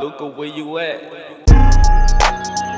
look at where you at.